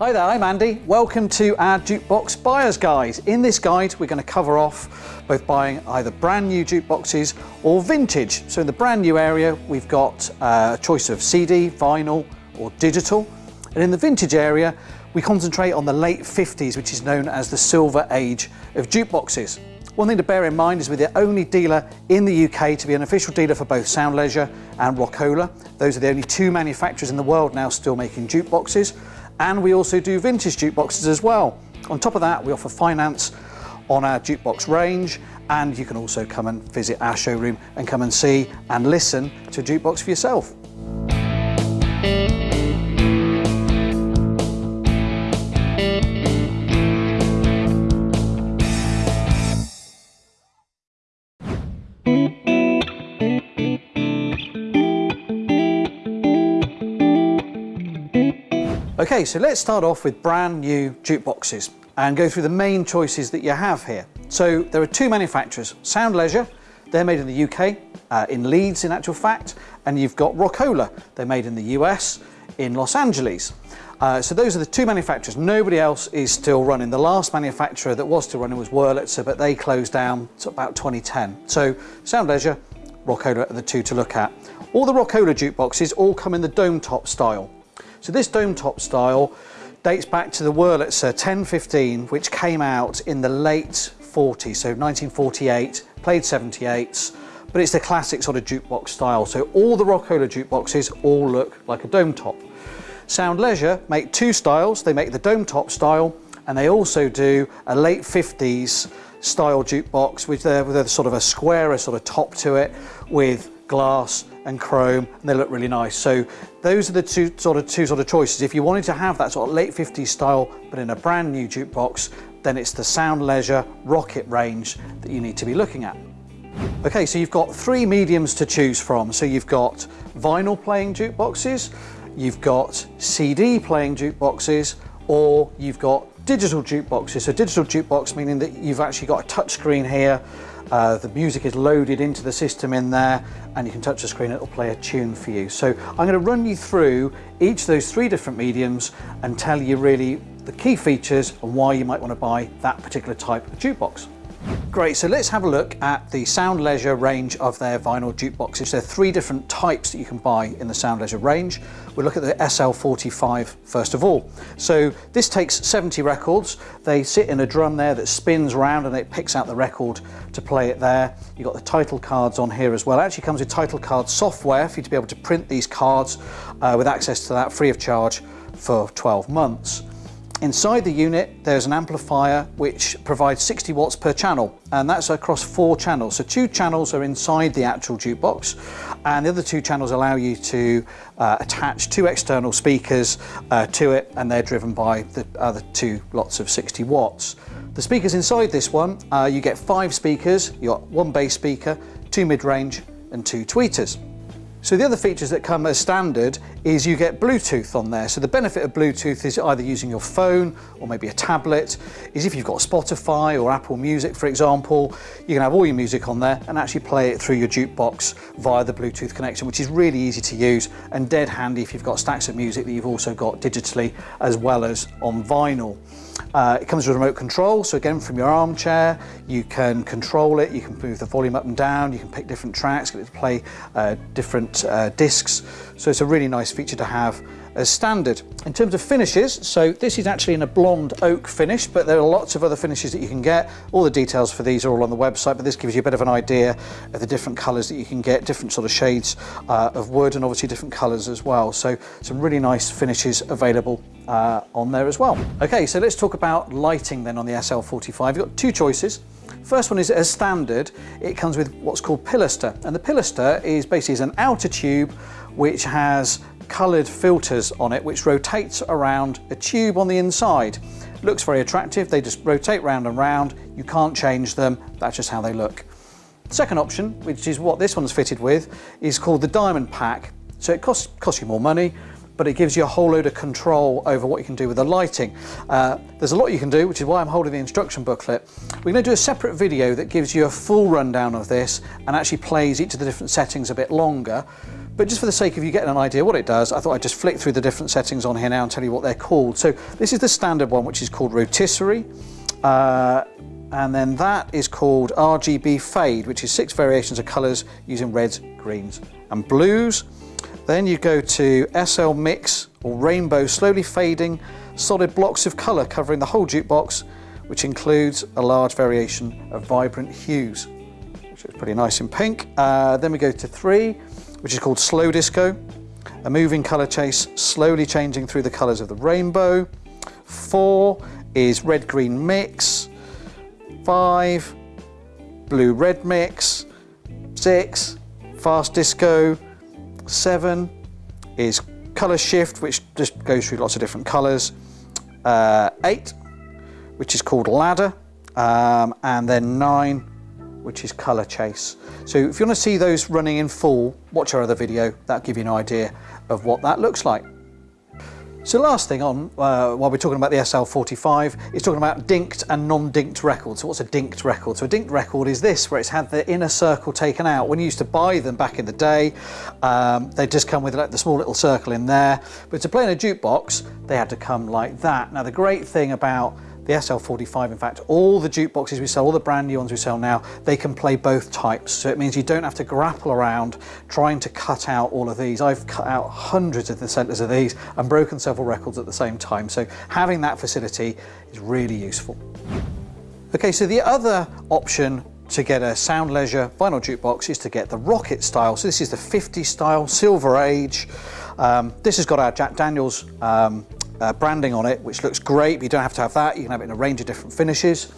Hi there, I'm Andy. Welcome to our Jukebox Buyer's Guide. In this guide, we're going to cover off both buying either brand new jukeboxes or vintage. So in the brand new area, we've got uh, a choice of CD, vinyl or digital. And in the vintage area, we concentrate on the late 50s, which is known as the silver age of jukeboxes. One thing to bear in mind is we're the only dealer in the UK to be an official dealer for both Sound Leisure and Rockola. Those are the only two manufacturers in the world now still making jukeboxes and we also do vintage jukeboxes as well. On top of that, we offer finance on our jukebox range and you can also come and visit our showroom and come and see and listen to a jukebox for yourself. Okay, so let's start off with brand new jukeboxes and go through the main choices that you have here. So there are two manufacturers, Sound Leisure, they're made in the UK, uh, in Leeds in actual fact, and you've got Rockola, they're made in the US, in Los Angeles. Uh, so those are the two manufacturers. Nobody else is still running. The last manufacturer that was still running was Wurlitzer, but they closed down about 2010. So Sound Leisure, Rockola are the two to look at. All the Rockola jukeboxes all come in the dome top style. So this dome top style dates back to the Wurlitzer 1015, which came out in the late 40s, so 1948, played 78s, but it's the classic sort of jukebox style. So all the Rockola jukeboxes all look like a dome top. Sound Leisure make two styles. They make the dome top style, and they also do a late 50s style jukebox with, a, with a sort of a squarer sort of top to it with glass and chrome and they look really nice. So those are the two sort of two sort of choices. If you wanted to have that sort of late 50s style but in a brand new jukebox, then it's the Sound Leisure Rocket range that you need to be looking at. Okay, so you've got three mediums to choose from. So you've got vinyl playing jukeboxes, you've got CD playing jukeboxes, or you've got digital jukeboxes. So digital jukebox meaning that you've actually got a touch screen here uh, the music is loaded into the system in there and you can touch the screen, it'll play a tune for you. So I'm going to run you through each of those three different mediums and tell you really the key features and why you might want to buy that particular type of jukebox. Great, so let's have a look at the Sound Leisure range of their vinyl jukeboxes. There are three different types that you can buy in the Sound Leisure range. We'll look at the SL45 first of all. So this takes 70 records. They sit in a drum there that spins around and it picks out the record to play it there. You've got the title cards on here as well. It actually comes with title card software for you to be able to print these cards uh, with access to that free of charge for 12 months. Inside the unit, there's an amplifier which provides 60 watts per channel, and that's across four channels. So two channels are inside the actual jukebox, and the other two channels allow you to uh, attach two external speakers uh, to it, and they're driven by the other two lots of 60 watts. The speakers inside this one, uh, you get five speakers, you got one bass speaker, two mid-range, and two tweeters. So the other features that come as standard is you get Bluetooth on there. So the benefit of Bluetooth is either using your phone or maybe a tablet, is if you've got Spotify or Apple Music, for example, you can have all your music on there and actually play it through your jukebox via the Bluetooth connection, which is really easy to use and dead handy if you've got stacks of music that you've also got digitally as well as on vinyl. Uh, it comes with remote control, so again from your armchair you can control it, you can move the volume up and down, you can pick different tracks, get it to play uh, different uh, discs, so it's a really nice feature to have as standard. In terms of finishes, so this is actually in a blonde oak finish, but there are lots of other finishes that you can get. All the details for these are all on the website, but this gives you a bit of an idea of the different colours that you can get, different sort of shades uh, of wood and obviously different colours as well. So some really nice finishes available uh, on there as well. Okay, so let's talk about lighting then on the SL45. You've got two choices. First one is as standard, it comes with what's called pilaster. And the pilaster is basically an outer tube which has coloured filters on it which rotates around a tube on the inside. Looks very attractive, they just rotate round and round, you can't change them, that's just how they look. Second option, which is what this one's fitted with, is called the Diamond Pack. So it costs, costs you more money, but it gives you a whole load of control over what you can do with the lighting. Uh, there's a lot you can do, which is why I'm holding the instruction booklet. We're going to do a separate video that gives you a full rundown of this and actually plays each of the different settings a bit longer. But just for the sake of you getting an idea what it does, I thought I'd just flick through the different settings on here now and tell you what they're called. So this is the standard one, which is called rotisserie. Uh, and then that is called RGB fade, which is six variations of colours using reds, greens and blues. Then you go to SL mix or rainbow slowly fading solid blocks of colour covering the whole jukebox, which includes a large variation of vibrant hues, which is pretty nice in pink. Uh, then we go to three, which is called slow disco, a moving colour chase slowly changing through the colours of the rainbow. Four is red green mix, five, blue red mix, six, fast disco, seven is color shift, which just goes through lots of different colors, uh, eight, which is called ladder, um, and then nine, which is color chase. So if you want to see those running in full, watch our other video, that'll give you an idea of what that looks like. So last thing on, uh, while we're talking about the SL45, is talking about dinked and non-dinked records. So what's a dinked record? So a dinked record is this, where it's had the inner circle taken out. When you used to buy them back in the day, um, they just come with like the small little circle in there. But to play in a jukebox, they had to come like that. Now the great thing about the SL45, in fact, all the jukeboxes we sell, all the brand new ones we sell now, they can play both types. So it means you don't have to grapple around trying to cut out all of these. I've cut out hundreds of the centers of these and broken several records at the same time. So having that facility is really useful. Okay, so the other option to get a Sound Leisure vinyl jukebox is to get the Rocket style. So this is the 50 style, Silver Age. Um, this has got our Jack Daniels um, uh, branding on it, which looks great, but you don't have to have that. You can have it in a range of different finishes.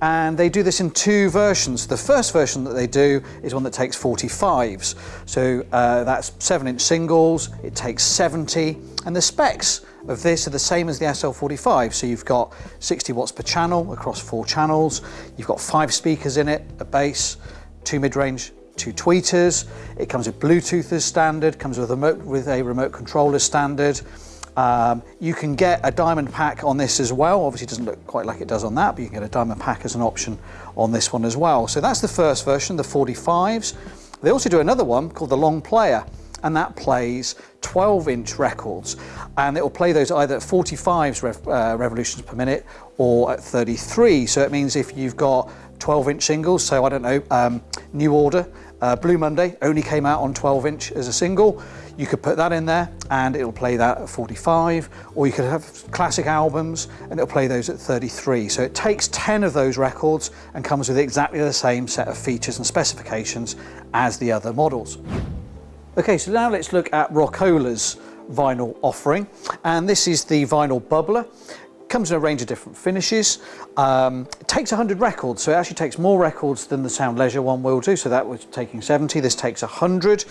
And they do this in two versions. The first version that they do is one that takes 45s. So uh, that's seven inch singles, it takes 70, and the specs of this are the same as the SL45. So you've got 60 watts per channel across four channels. You've got five speakers in it, a bass, two mid-range, two tweeters. It comes with Bluetooth as standard, comes with a remote, with a remote controller standard. Um, you can get a diamond pack on this as well. Obviously it doesn't look quite like it does on that, but you can get a diamond pack as an option on this one as well. So that's the first version, the 45s. They also do another one called the long player and that plays 12 inch records and it will play those either at 45 rev, uh, revolutions per minute or at 33 so it means if you've got 12 inch singles so I don't know um, New Order uh, Blue Monday only came out on 12 inch as a single you could put that in there and it'll play that at 45, or you could have classic albums and it'll play those at 33. So it takes 10 of those records and comes with exactly the same set of features and specifications as the other models. Okay, so now let's look at Rockola's vinyl offering. And this is the vinyl bubbler. Comes in a range of different finishes. Um, it takes 100 records, so it actually takes more records than the Sound Leisure one will do. So that was taking 70, this takes 100,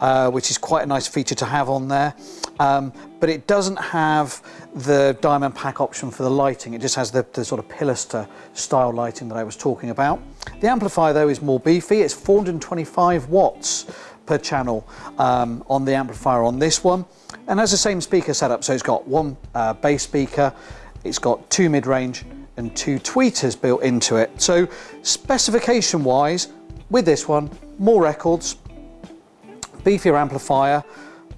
uh, which is quite a nice feature to have on there. Um, but it doesn't have the diamond pack option for the lighting. It just has the, the sort of pilaster style lighting that I was talking about. The amplifier though is more beefy. It's 425 watts per channel um, on the amplifier on this one and has the same speaker setup so it's got one uh, bass speaker it's got two mid-range and two tweeters built into it. So specification wise, with this one, more records, beefier amplifier,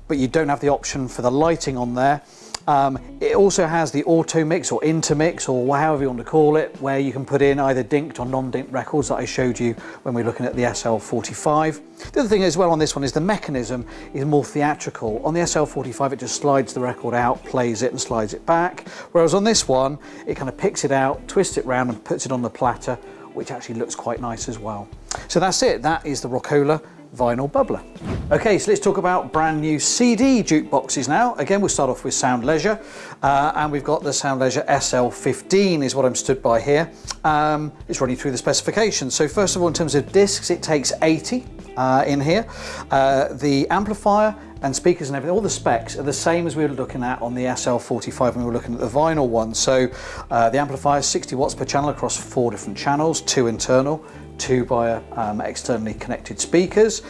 but you don't have the option for the lighting on there. Um, it also has the auto mix or intermix or however you want to call it, where you can put in either dinked or non-dinked records that I showed you when we are looking at the SL45. The other thing as well on this one is the mechanism is more theatrical. On the SL45 it just slides the record out, plays it and slides it back, whereas on this one it kind of picks it out, twists it round and puts it on the platter, which actually looks quite nice as well. So that's it, that is the Rockola vinyl bubbler. Okay, so let's talk about brand new CD jukeboxes now. Again, we'll start off with Sound Leisure, uh, and we've got the Sound Leisure SL15 is what I'm stood by here. Um, it's running through the specifications. So first of all, in terms of discs, it takes 80 uh, in here. Uh, the amplifier and speakers and everything, all the specs are the same as we were looking at on the SL45 when we were looking at the vinyl one. So uh, the amplifier is 60 watts per channel across four different channels, two internal, two via um, externally connected speakers.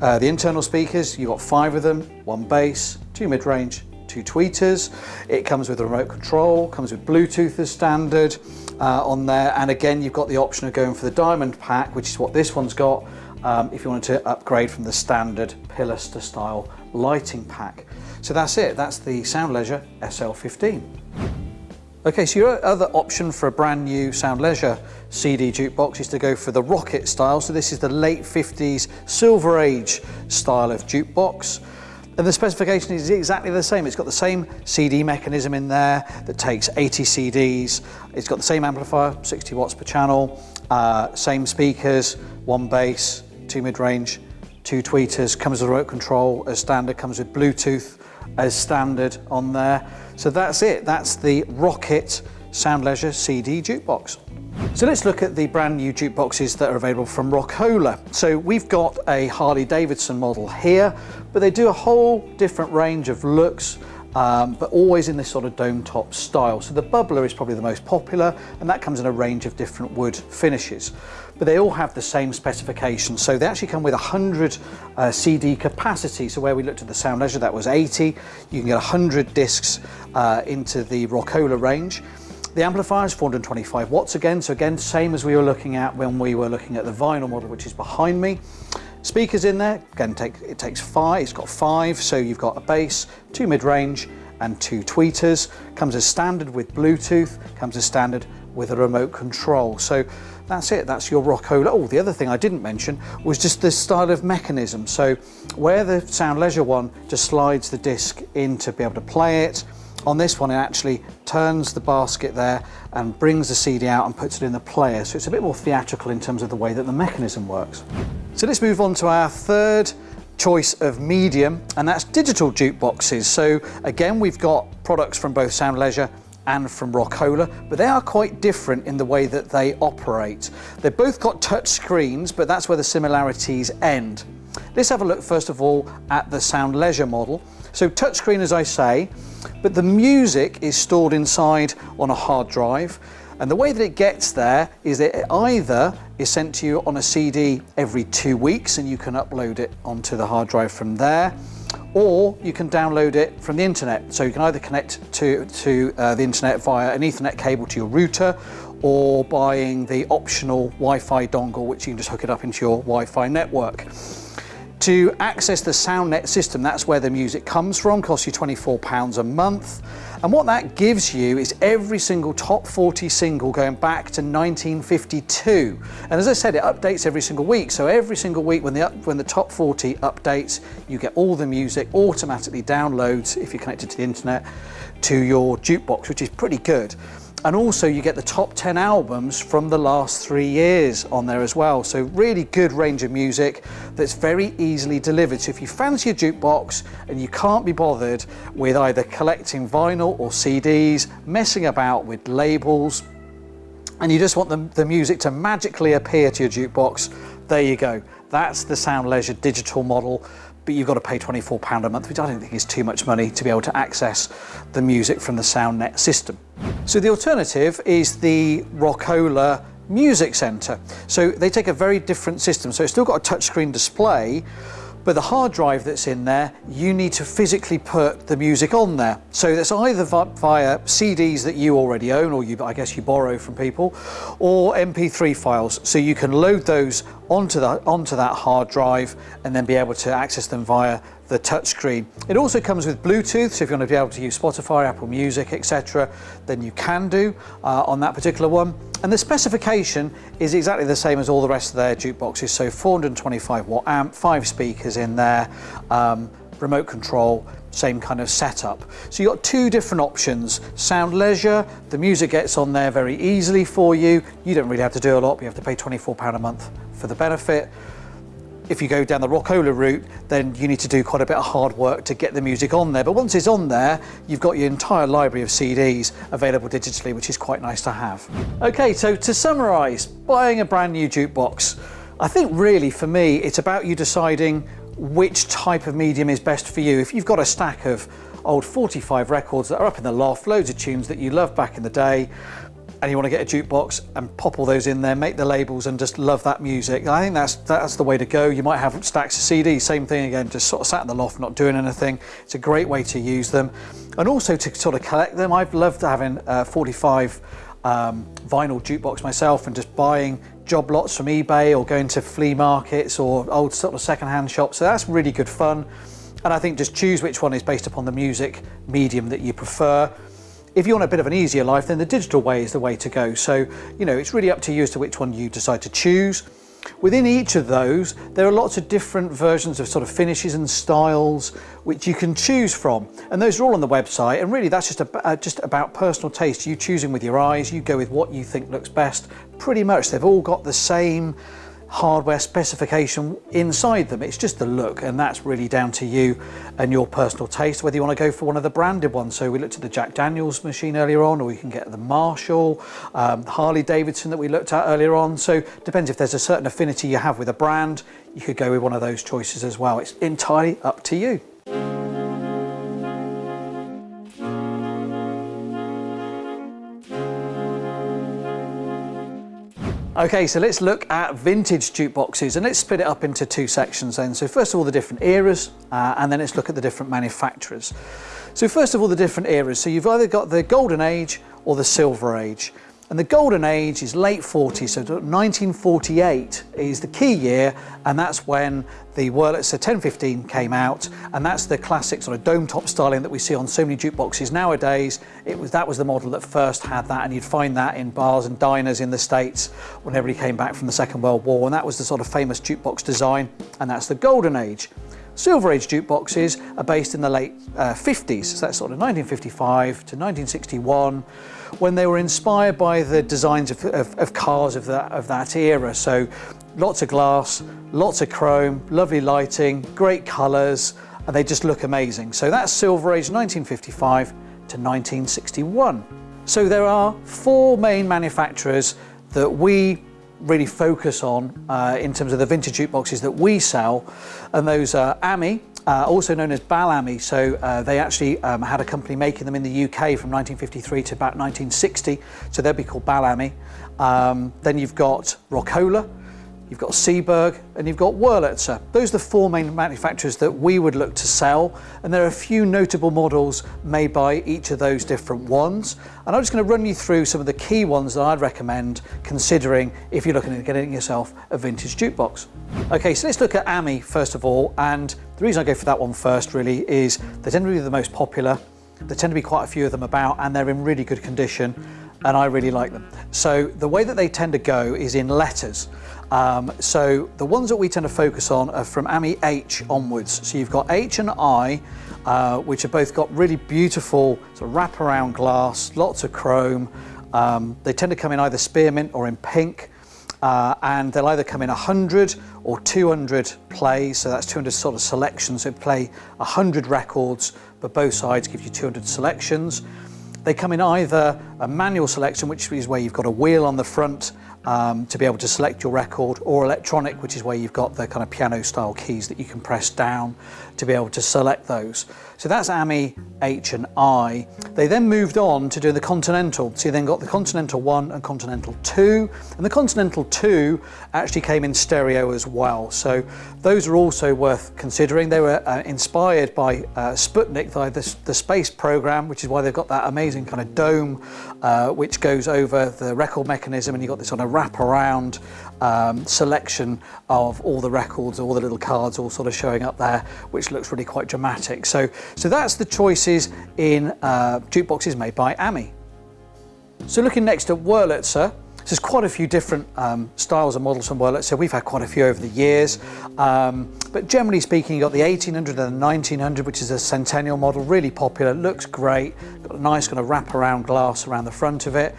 Uh, the internal speakers, you've got five of them, one bass, two mid-range, two tweeters. It comes with a remote control, comes with Bluetooth as standard uh, on there. And again, you've got the option of going for the diamond pack, which is what this one's got. Um, if you wanted to upgrade from the standard pilaster style lighting pack. So that's it, that's the Sound Leisure SL15. Okay, so your other option for a brand new Sound Leisure CD jukebox is to go for the Rocket style. So this is the late 50s Silver Age style of jukebox. And the specification is exactly the same. It's got the same CD mechanism in there that takes 80 CDs. It's got the same amplifier, 60 watts per channel, uh, same speakers, one bass, two mid-range, two tweeters, comes with remote control as standard, comes with Bluetooth as standard on there. So that's it, that's the Rocket Sound Leisure CD jukebox. So let's look at the brand new jukeboxes that are available from Rockola. So we've got a Harley Davidson model here, but they do a whole different range of looks, um, but always in this sort of dome top style. So the bubbler is probably the most popular, and that comes in a range of different wood finishes. But they all have the same specifications. So they actually come with 100 uh, CD capacity. So where we looked at the Sound Leisure, that was 80. You can get 100 discs uh, into the Rockola range. The amplifier is 425 watts again, so again, same as we were looking at when we were looking at the vinyl model, which is behind me. Speakers in there, again, take, it takes five, it's got five, so you've got a bass, two mid-range, and two tweeters. Comes as standard with Bluetooth, comes as standard with a remote control. So that's it, that's your Rockola. Oh, the other thing I didn't mention was just the style of mechanism. So where the Sound Leisure one just slides the disc in to be able to play it, on this one, it actually turns the basket there and brings the CD out and puts it in the player. So it's a bit more theatrical in terms of the way that the mechanism works. So let's move on to our third choice of medium, and that's digital jukeboxes. So again, we've got products from both Sound Leisure and from Rockola, but they are quite different in the way that they operate. They've both got touch screens, but that's where the similarities end. Let's have a look first of all at the Sound Leisure model. So touchscreen as I say, but the music is stored inside on a hard drive. And the way that it gets there is that it either is sent to you on a CD every two weeks and you can upload it onto the hard drive from there, or you can download it from the internet. So you can either connect to, to uh, the internet via an ethernet cable to your router or buying the optional Wi-Fi dongle, which you can just hook it up into your Wi-Fi network. To access the SoundNet system, that's where the music comes from, costs you £24 a month. And what that gives you is every single top 40 single going back to 1952. And as I said, it updates every single week. So every single week when the, when the top 40 updates, you get all the music automatically downloads, if you're connected to the internet, to your jukebox, which is pretty good. And also you get the top 10 albums from the last three years on there as well. So really good range of music that's very easily delivered. So if you fancy a jukebox and you can't be bothered with either collecting vinyl or CDs, messing about with labels, and you just want the, the music to magically appear to your jukebox, there you go. That's the Sound Leisure digital model but you've got to pay £24 a month, which I don't think is too much money to be able to access the music from the SoundNet system. So the alternative is the Rockola Music Center. So they take a very different system. So it's still got a touchscreen display, but the hard drive that's in there, you need to physically put the music on there. So that's either via CDs that you already own, or you, I guess you borrow from people, or MP3 files. So you can load those onto that, onto that hard drive and then be able to access them via the touchscreen. It also comes with Bluetooth, so if you want to be able to use Spotify, Apple Music, etc., then you can do uh, on that particular one. And the specification is exactly the same as all the rest of their jukeboxes, so 425 watt amp, five speakers in there, um, remote control, same kind of setup. So you've got two different options. Sound Leisure, the music gets on there very easily for you. You don't really have to do a lot, you have to pay £24 a month for the benefit if you go down the Rockola route, then you need to do quite a bit of hard work to get the music on there. But once it's on there, you've got your entire library of CDs available digitally, which is quite nice to have. Okay, so to summarise, buying a brand new jukebox, I think really for me, it's about you deciding which type of medium is best for you. If you've got a stack of old 45 records that are up in the loft, loads of tunes that you loved back in the day, and you want to get a jukebox and pop all those in there, make the labels and just love that music. I think that's that's the way to go. You might have stacks of CDs, same thing again, just sort of sat in the loft not doing anything. It's a great way to use them. And also to sort of collect them. I've loved having uh, 45 um, vinyl jukebox myself and just buying job lots from eBay or going to flea markets or old sort of second-hand shops. So that's really good fun. And I think just choose which one is based upon the music medium that you prefer. If you want a bit of an easier life, then the digital way is the way to go. So, you know, it's really up to you as to which one you decide to choose. Within each of those, there are lots of different versions of sort of finishes and styles which you can choose from. And those are all on the website. And really that's just, a, uh, just about personal taste. You choosing with your eyes, you go with what you think looks best. Pretty much they've all got the same hardware specification inside them. It's just the look and that's really down to you and your personal taste, whether you want to go for one of the branded ones. So we looked at the Jack Daniels machine earlier on, or you can get the Marshall, um, Harley Davidson that we looked at earlier on. So depends if there's a certain affinity you have with a brand, you could go with one of those choices as well. It's entirely up to you. Okay, so let's look at vintage jukeboxes and let's split it up into two sections then. So first of all, the different eras, uh, and then let's look at the different manufacturers. So first of all, the different eras. So you've either got the golden age or the silver age. And the golden age is late 40s, so 1948 is the key year, and that's when the Wurlitzer 1015 came out, and that's the classic sort of dome top styling that we see on so many jukeboxes nowadays. It was That was the model that first had that, and you'd find that in bars and diners in the States when everybody came back from the Second World War, and that was the sort of famous jukebox design, and that's the golden age. Silver Age jukeboxes are based in the late uh, 50s, so that's sort of 1955 to 1961, when they were inspired by the designs of, of, of cars of that, of that era. So lots of glass, lots of chrome, lovely lighting, great colours, and they just look amazing. So that's Silver Age 1955 to 1961. So there are four main manufacturers that we really focus on uh, in terms of the vintage jukeboxes that we sell. And those are AMI, uh, also known as Bal-Ami. So uh, they actually um, had a company making them in the UK from 1953 to about 1960. So they'll be called Bal-Ami. Um, then you've got Rockola, you've got Seeburg and you've got Wurlitzer. Those are the four main manufacturers that we would look to sell and there are a few notable models made by each of those different ones and I'm just going to run you through some of the key ones that I'd recommend considering if you're looking at getting yourself a vintage jukebox. Okay so let's look at AMI first of all and the reason I go for that one first really is they tend to be the most popular there tend to be quite a few of them about and they're in really good condition and I really like them. So the way that they tend to go is in letters. Um, so the ones that we tend to focus on are from AMI H onwards. So you've got H and I, uh, which have both got really beautiful sort of wraparound glass, lots of chrome. Um, they tend to come in either spearmint or in pink. Uh, and they'll either come in 100 or 200 plays, so that's 200 sort of selections. So play 100 records, but both sides give you 200 selections. They come in either a manual selection, which is where you've got a wheel on the front um, to be able to select your record or electronic, which is where you've got the kind of piano style keys that you can press down to be able to select those. So that's AMI, H and I. They then moved on to do the Continental. So you then got the Continental 1 and Continental 2. And the Continental 2 actually came in stereo as well. So those are also worth considering. They were uh, inspired by uh, Sputnik, the, the, space program, which is why they've got that amazing kind of dome uh, which goes over the record mechanism and you've got this sort of wrap around um, selection of all the records, all the little cards all sort of showing up there, which looks really quite dramatic. So, so that's the choices in uh, jukeboxes made by AMI. So looking next at Wurlitzer, there's quite a few different um, styles and models from Wurlitzer. We've had quite a few over the years. Um, but generally speaking, you've got the 1800 and the 1900, which is a centennial model, really popular, looks great, got a nice kind of wrap-around glass around the front of it.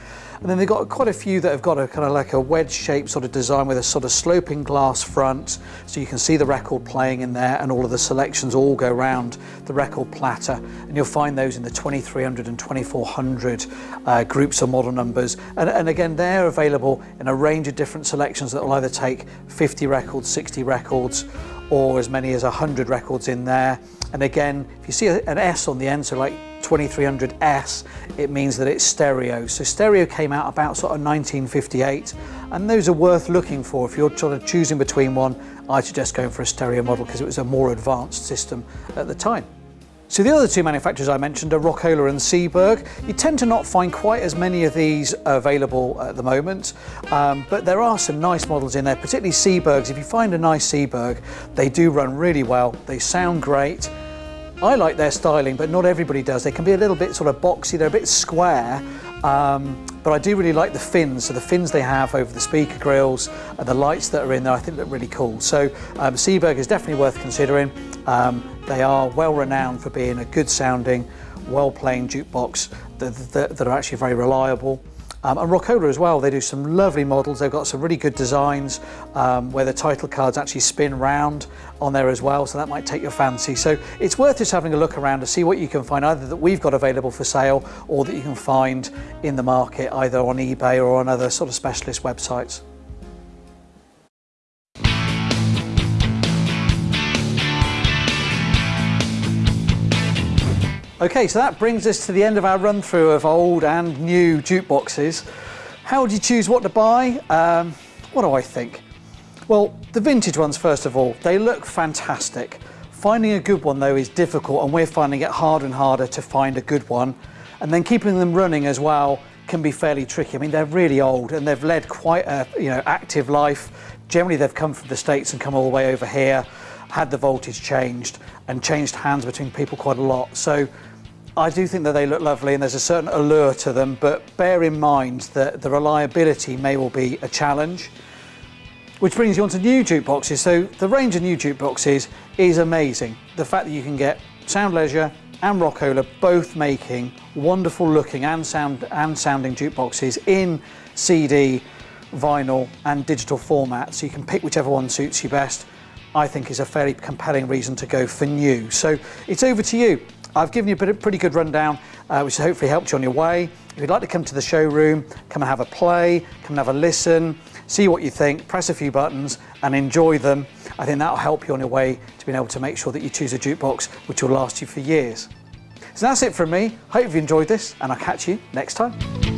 And then they've got quite a few that have got a kind of like a wedge shaped sort of design with a sort of sloping glass front. So you can see the record playing in there and all of the selections all go around the record platter. And you'll find those in the 2300 and 2400 uh, groups of model numbers. And, and again, they're available in a range of different selections that will either take 50 records, 60 records, or as many as 100 records in there. And again, if you see an S on the end, so like 2300S, it means that it's stereo. So stereo came out about sort of 1958, and those are worth looking for. If you're sort of choosing between one, I suggest going for a stereo model because it was a more advanced system at the time. So the other two manufacturers I mentioned are Rockola and Seeburg. You tend to not find quite as many of these available at the moment, um, but there are some nice models in there, particularly Seeburgs. If you find a nice Seeburg, they do run really well, they sound great. I like their styling, but not everybody does. They can be a little bit sort of boxy, they're a bit square, um, but I do really like the fins. So the fins they have over the speaker grills and the lights that are in there, I think look really cool. So um, Seeburg is definitely worth considering. Um, they are well renowned for being a good sounding, well playing jukebox that, that, that are actually very reliable. Um, and Rockola as well, they do some lovely models. They've got some really good designs um, where the title cards actually spin round on there as well, so that might take your fancy. So it's worth just having a look around to see what you can find either that we've got available for sale or that you can find in the market either on eBay or on other sort of specialist websites. Okay, so that brings us to the end of our run through of old and new jukeboxes. How would you choose what to buy? Um, what do I think? Well, the vintage ones, first of all, they look fantastic. Finding a good one though is difficult and we're finding it harder and harder to find a good one. And then keeping them running as well can be fairly tricky. I mean, they're really old and they've led quite a you know active life. Generally, they've come from the States and come all the way over here, had the voltage changed and changed hands between people quite a lot. So I do think that they look lovely and there's a certain allure to them, but bear in mind that the reliability may well be a challenge. Which brings you on to new jukeboxes. So the range of new jukeboxes is amazing. The fact that you can get Sound Leisure and Rockola both making wonderful looking and sound and sounding jukeboxes in CD, vinyl and digital format. So you can pick whichever one suits you best. I think is a fairly compelling reason to go for new. So it's over to you. I've given you a pretty good rundown, uh, which hopefully helped you on your way. If you'd like to come to the showroom, come and have a play, come and have a listen, see what you think, press a few buttons and enjoy them. I think that'll help you on your way to being able to make sure that you choose a jukebox which will last you for years. So that's it from me. Hope you've enjoyed this and I'll catch you next time.